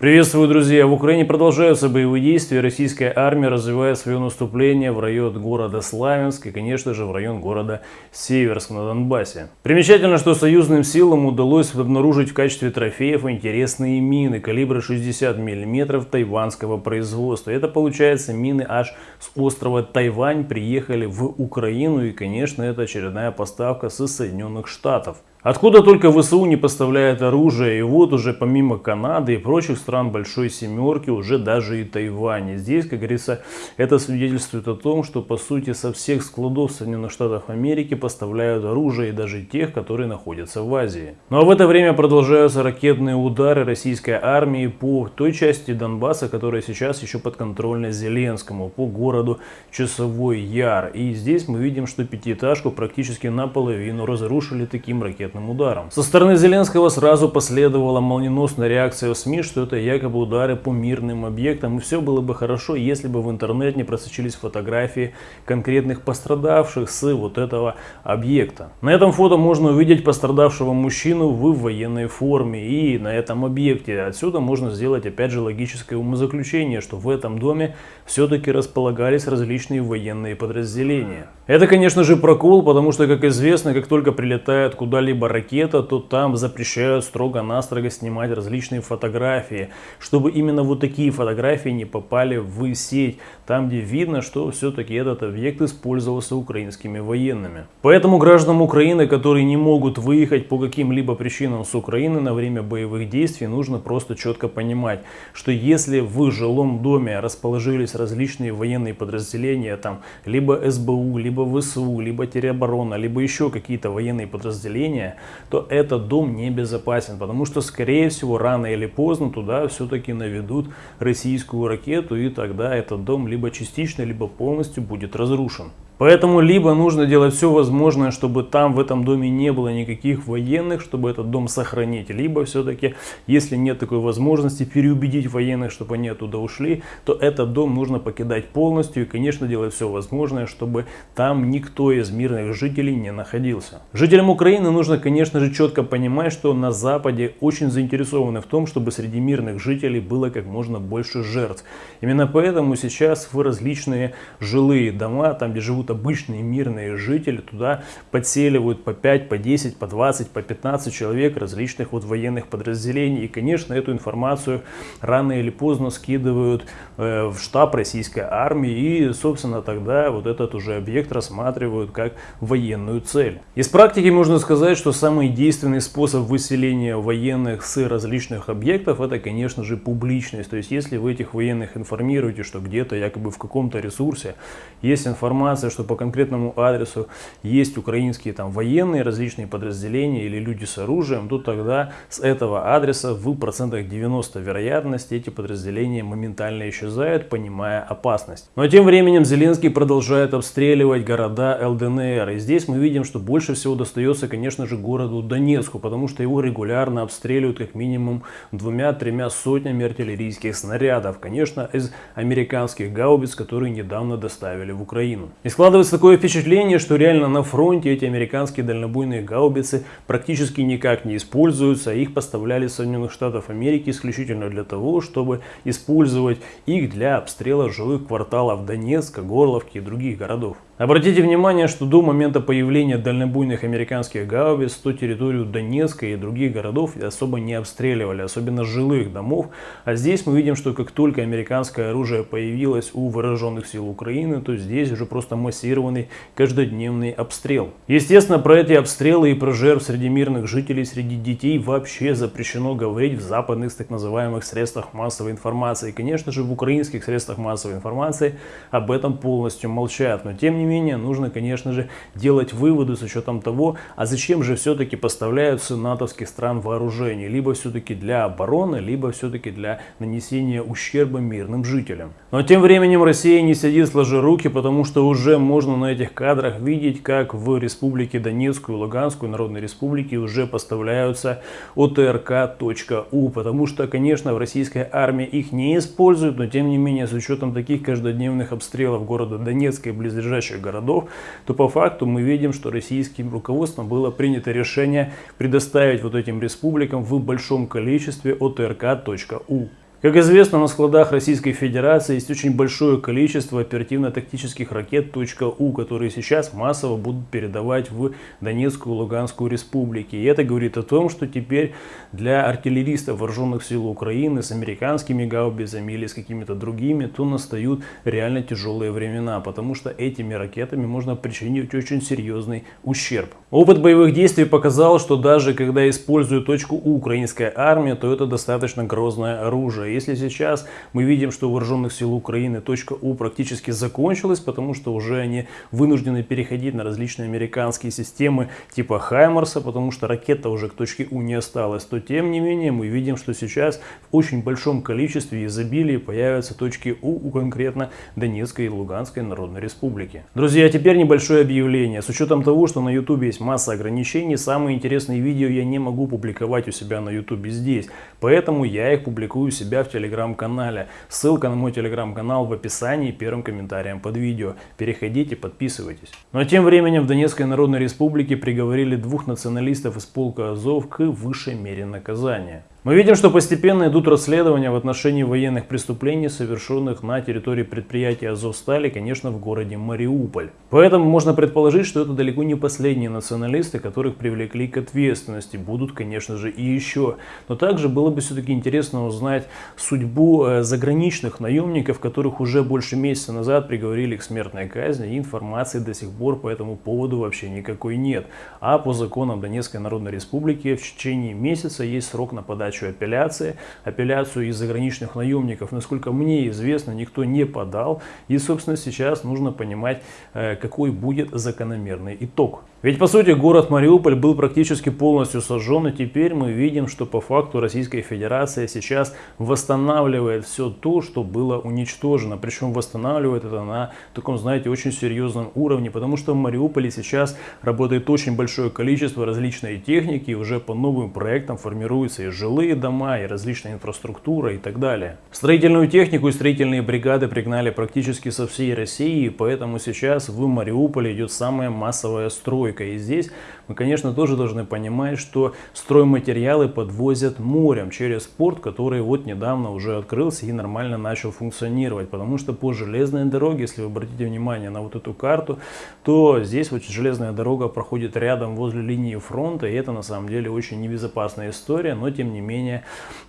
Приветствую, друзья! В Украине продолжаются боевые действия. Российская армия развивает свое наступление в район города Славянск и, конечно же, в район города Северск на Донбассе. Примечательно, что союзным силам удалось обнаружить в качестве трофеев интересные мины калибра 60 мм тайванского производства. Это, получается, мины аж с острова Тайвань приехали в Украину и, конечно, это очередная поставка со Соединенных Штатов. Откуда только ВСУ не поставляет оружие, и вот уже помимо Канады и прочих стран Большой Семерки, уже даже и Тайвань. Здесь, как говорится, это свидетельствует о том, что по сути со всех складов Соединенных Штатов Америки поставляют оружие, и даже тех, которые находятся в Азии. Ну а в это время продолжаются ракетные удары российской армии по той части Донбасса, которая сейчас еще подконтрольна Зеленскому, по городу Часовой Яр. И здесь мы видим, что пятиэтажку практически наполовину разрушили таким ракетным ракетным ударом. Со стороны Зеленского сразу последовала молниеносная реакция в СМИ, что это якобы удары по мирным объектам. И все было бы хорошо, если бы в интернет не просочились фотографии конкретных пострадавших с вот этого объекта. На этом фото можно увидеть пострадавшего мужчину в военной форме и на этом объекте. Отсюда можно сделать опять же логическое умозаключение, что в этом доме все-таки располагались различные военные подразделения. Это конечно же прокол, потому что как известно, как только прилетает куда-либо либо ракета, то там запрещают строго-настрого снимать различные фотографии, чтобы именно вот такие фотографии не попали в сеть, там где видно, что все-таки этот объект использовался украинскими военными. Поэтому гражданам Украины, которые не могут выехать по каким-либо причинам с Украины на время боевых действий, нужно просто четко понимать, что если в жилом доме расположились различные военные подразделения, там либо СБУ, либо ВСУ, либо тероборона, либо еще какие-то военные подразделения, то этот дом небезопасен, потому что, скорее всего, рано или поздно туда все-таки наведут российскую ракету, и тогда этот дом либо частично, либо полностью будет разрушен. Поэтому либо нужно делать все возможное, чтобы там в этом доме не было никаких военных, чтобы этот дом сохранить. Либо все-таки, если нет такой возможности, переубедить военных, чтобы они оттуда ушли, то этот дом нужно покидать полностью и, конечно, делать все возможное, чтобы там никто из мирных жителей не находился. Жителям Украины нужно, конечно же, четко понимать, что на Западе очень заинтересованы в том, чтобы среди мирных жителей было как можно больше жертв. Именно поэтому сейчас в различные жилые дома, там где живут обычные мирные жители, туда подселивают по 5, по 10, по 20, по 15 человек различных вот военных подразделений. И, конечно, эту информацию рано или поздно скидывают э, в штаб российской армии. И, собственно, тогда вот этот уже объект рассматривают как военную цель. Из практики можно сказать, что самый действенный способ выселения военных с различных объектов, это, конечно же, публичность. То есть, если вы этих военных информируете, что где-то якобы в каком-то ресурсе есть информация, что что по конкретному адресу есть украинские там военные различные подразделения или люди с оружием, то тогда с этого адреса в процентах 90 вероятности эти подразделения моментально исчезают, понимая опасность. Но тем временем Зеленский продолжает обстреливать города ЛДНР. И здесь мы видим, что больше всего достается, конечно же, городу Донецку, потому что его регулярно обстреливают как минимум двумя-тремя сотнями артиллерийских снарядов. Конечно, из американских гаубиц, которые недавно доставили в Украину. И Складывается такое впечатление, что реально на фронте эти американские дальнобойные гаубицы практически никак не используются. Их поставляли из Соединенных Штатов Америки исключительно для того, чтобы использовать их для обстрела жилых кварталов Донецка, Горловки и других городов. Обратите внимание, что до момента появления дальнобойных американских гаубиц то территорию Донецка и других городов особо не обстреливали, особенно жилых домов. А здесь мы видим, что как только американское оружие появилось у вооруженных сил Украины, то здесь уже просто массированный каждодневный обстрел. Естественно, про эти обстрелы и про жертв среди мирных жителей, среди детей вообще запрещено говорить в западных так называемых средствах массовой информации. И, конечно же, в украинских средствах массовой информации об этом полностью молчат. Но тем не менее, нужно, конечно же, делать выводы с учетом того, а зачем же все-таки поставляются натовских стран вооружений. Либо все-таки для обороны, либо все-таки для нанесения ущерба мирным жителям. Но тем временем Россия не сидит сложи руки, потому что уже можно на этих кадрах видеть, как в Республике Донецкую Луганскую Народной Республике уже поставляются ОТРК.У, потому что, конечно, в российской армии их не используют, но тем не менее, с учетом таких каждодневных обстрелов города Донецка и близлежащих городов, то по факту мы видим, что российским руководством было принято решение предоставить вот этим республикам в большом количестве ОТРК.У. Как известно, на складах Российской Федерации есть очень большое количество оперативно-тактических ракет .У, которые сейчас массово будут передавать в Донецкую и Луганскую республики. И это говорит о том, что теперь для артиллеристов вооруженных сил Украины с американскими гаубицами или с какими-то другими, то настают реально тяжелые времена, потому что этими ракетами можно причинить очень серьезный ущерб. Опыт боевых действий показал, что даже когда использует .У украинская армия, то это достаточно грозное оружие если сейчас мы видим, что у вооруженных сил Украины точка У практически закончилась, потому что уже они вынуждены переходить на различные американские системы типа Хаймарса, потому что ракета уже к точке У не осталась, то тем не менее мы видим, что сейчас в очень большом количестве изобилии появятся точки У у конкретно Донецкой и Луганской Народной Республики. Друзья, теперь небольшое объявление. С учетом того, что на YouTube есть масса ограничений, самые интересные видео я не могу публиковать у себя на YouTube здесь, поэтому я их публикую у себя в телеграм-канале. Ссылка на мой телеграм-канал в описании первым комментарием под видео. Переходите, подписывайтесь. А тем временем в Донецкой Народной Республике приговорили двух националистов из полка Азов к высшей мере наказания. Мы видим, что постепенно идут расследования в отношении военных преступлений, совершенных на территории предприятия Азовстали, конечно, в городе Мариуполь. Поэтому можно предположить, что это далеко не последние националисты, которых привлекли к ответственности. Будут, конечно же, и еще. Но также было бы все-таки интересно узнать судьбу э, заграничных наемников, которых уже больше месяца назад приговорили к смертной казни, и информации до сих пор по этому поводу вообще никакой нет. А по законам Донецкой Народной Республики в течение месяца есть срок на подачу подачу апелляции. Апелляцию из заграничных наемников, насколько мне известно, никто не подал. И, собственно, сейчас нужно понимать, э, какой будет закономерный итог. Ведь по сути город Мариуполь был практически полностью сожжен, и теперь мы видим, что по факту Российская Федерация сейчас восстанавливает все то, что было уничтожено. Причем восстанавливает это на таком, знаете, очень серьезном уровне, потому что в Мариуполе сейчас работает очень большое количество различной техники, и уже по новым проектам формируются и жилые дома, и различная инфраструктура и так далее. Строительную технику и строительные бригады пригнали практически со всей России, поэтому сейчас в Мариуполе идет самая массовая стройка. И здесь мы, конечно, тоже должны понимать, что стройматериалы подвозят морем через порт, который вот недавно уже открылся и нормально начал функционировать. Потому что по железной дороге, если вы обратите внимание на вот эту карту, то здесь вот железная дорога проходит рядом возле линии фронта. И это на самом деле очень небезопасная история. Но тем не менее,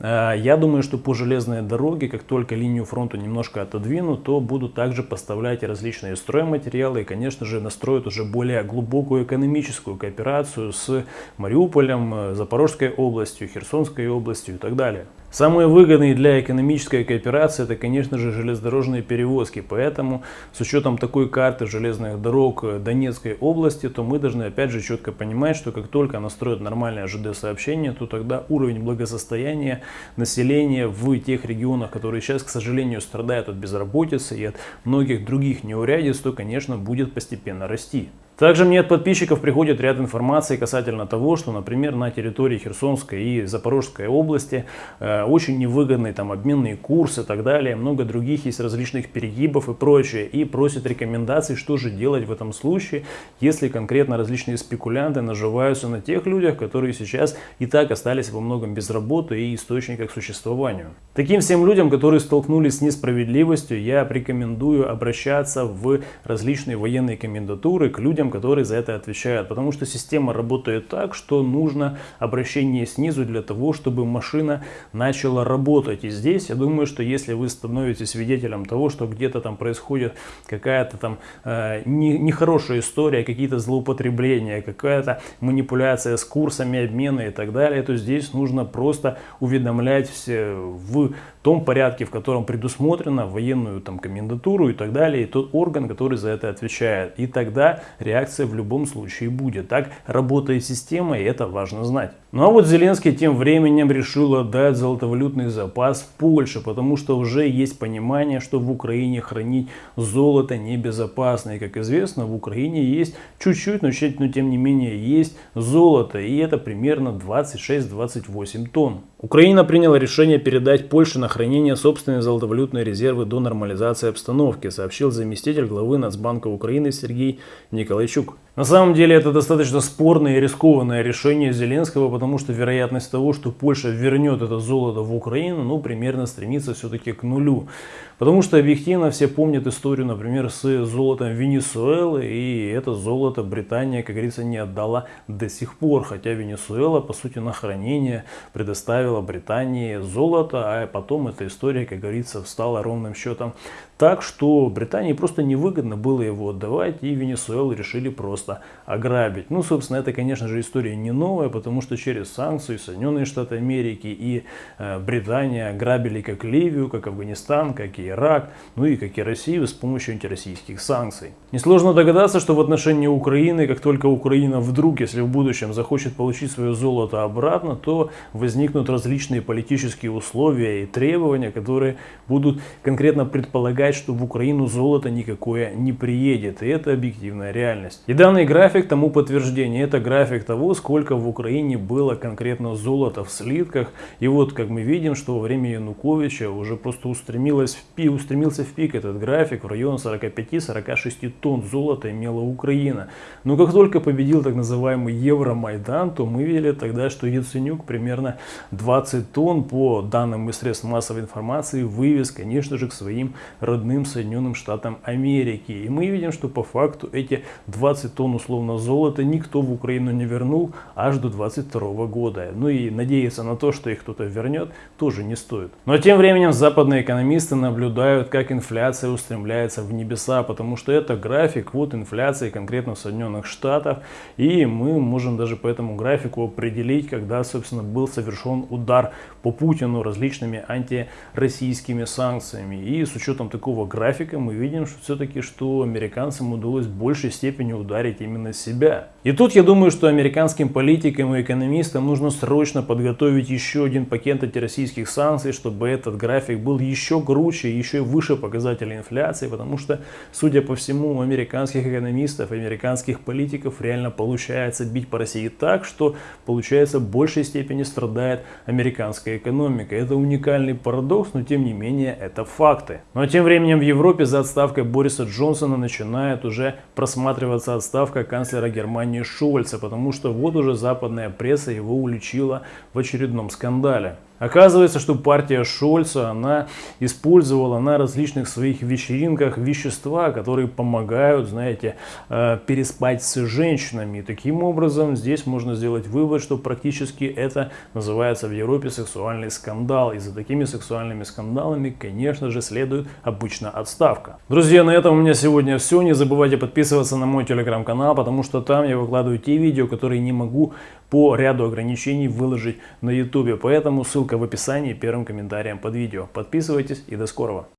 э, я думаю, что по железной дороге, как только линию фронта немножко отодвинут, то будут также поставлять различные стройматериалы. И, конечно же, настроят уже более глубокую экономическую кооперацию с Мариуполем, э, Запорожской областью, Херсонской областью и так далее. Самые выгодные для экономической кооперации это, конечно же, железнодорожные перевозки. Поэтому с учетом такой карты железных дорог Донецкой области, то мы должны опять же четко понимать, что как только настроят нормальное ЖД-сообщение, то тогда уровень благосостояния населения в тех регионах, которые сейчас, к сожалению, страдают от безработицы и от многих других неурядиц, то, конечно, будет постепенно расти. Также мне от подписчиков приходит ряд информации касательно того, что, например, на территории Херсонской и Запорожской области э, очень невыгодные там обменные курсы и так далее, много других есть различных перегибов и прочее, и просят рекомендаций, что же делать в этом случае, если конкретно различные спекулянты наживаются на тех людях, которые сейчас и так остались во многом без работы и источника к существованию. Таким всем людям, которые столкнулись с несправедливостью, я рекомендую обращаться в различные военные комендатуры к людям, людям, которые за это отвечают. Потому что система работает так, что нужно обращение снизу для того, чтобы машина начала работать. И здесь я думаю, что если вы становитесь свидетелем того, что где-то там происходит какая-то там э, не, нехорошая история, какие-то злоупотребления, какая-то манипуляция с курсами обмена и так далее, то здесь нужно просто уведомлять все в том порядке, в котором предусмотрено военную там комендатуру и так далее, и тот орган, который за это отвечает. И тогда реакция в любом случае будет. Так работает система, и это важно знать. Ну а вот Зеленский тем временем решил отдать золотовалютный запас Польше, потому что уже есть понимание, что в Украине хранить золото небезопасно. И как известно, в Украине есть чуть-чуть, но, но тем не менее есть золото, и это примерно 26-28 тонн. Украина приняла решение передать Польше на хранение собственные золотовалютные резервы до нормализации обстановки, сообщил заместитель главы Нацбанка Украины Сергей Николайчук. На самом деле это достаточно спорное и рискованное решение Зеленского, потому что вероятность того, что Польша вернет это золото в Украину, ну, примерно стремится все-таки к нулю. Потому что объективно все помнят историю, например, с золотом Венесуэлы, и это золото Британия, как говорится, не отдала до сих пор, хотя Венесуэла, по сути, на хранение предоставила Британии золото, а потом эта история, как говорится, встала ровным счетом так, что Британии просто невыгодно было его отдавать, и Венесуэлу решили просто ограбить. Ну, собственно, это, конечно же, история не новая, потому что через санкции Соединенные Штаты Америки и э, Британия грабили как Ливию, как Афганистан, как и Ирак, ну и как и Россию с помощью антироссийских санкций. Несложно догадаться, что в отношении Украины, как только Украина вдруг, если в будущем захочет получить свое золото обратно, то возникнут различные политические условия и требования, которые будут конкретно предполагать сказать, что в Украину золото никакое не приедет. И это объективная реальность. И данный график тому подтверждение. Это график того, сколько в Украине было конкретно золота в слитках. И вот, как мы видим, что во время Януковича уже просто устремилось в пик, устремился в пик этот график. В район 45-46 тонн золота имела Украина. Но как только победил так называемый Евромайдан, то мы видели тогда, что Яценюк примерно 20 тонн по данным из средств массовой информации вывез, конечно же, к своим родным родным Соединенным Штатам Америки. И мы видим, что по факту эти 20 тонн условно золота никто в Украину не вернул аж до 22 года. Ну и надеяться на то, что их кто-то вернет, тоже не стоит. Но тем временем западные экономисты наблюдают, как инфляция устремляется в небеса, потому что это график вот инфляции конкретно Соединенных Штатах. И мы можем даже по этому графику определить, когда, собственно, был совершен удар по Путину различными антироссийскими санкциями. И с учетом такого такого графика мы видим, что все-таки, что американцам удалось в большей степени ударить именно себя. И тут я думаю, что американским политикам и экономистам нужно срочно подготовить еще один пакет антироссийских санкций, чтобы этот график был еще круче, еще выше показателей инфляции, потому что, судя по всему, у американских экономистов, американских политиков реально получается бить по России так, что получается в большей степени страдает американская экономика. Это уникальный парадокс, но тем не менее это факты. Но тем временем временем в Европе за отставкой Бориса Джонсона начинает уже просматриваться отставка канцлера Германии Шольца, потому что вот уже западная пресса его уличила в очередном скандале. Оказывается, что партия Шольца, она использовала на различных своих вечеринках вещества, которые помогают, знаете, э, переспать с женщинами. И таким образом здесь можно сделать вывод, что практически это называется в Европе сексуальный скандал. И за такими сексуальными скандалами, конечно же, следует обычно отставка. Друзья, на этом у меня сегодня все. Не забывайте подписываться на мой телеграм-канал, потому что там я выкладываю те видео, которые не могу по ряду ограничений выложить на YouTube. Поэтому ссылка в описании первым комментарием под видео. Подписывайтесь и до скорого.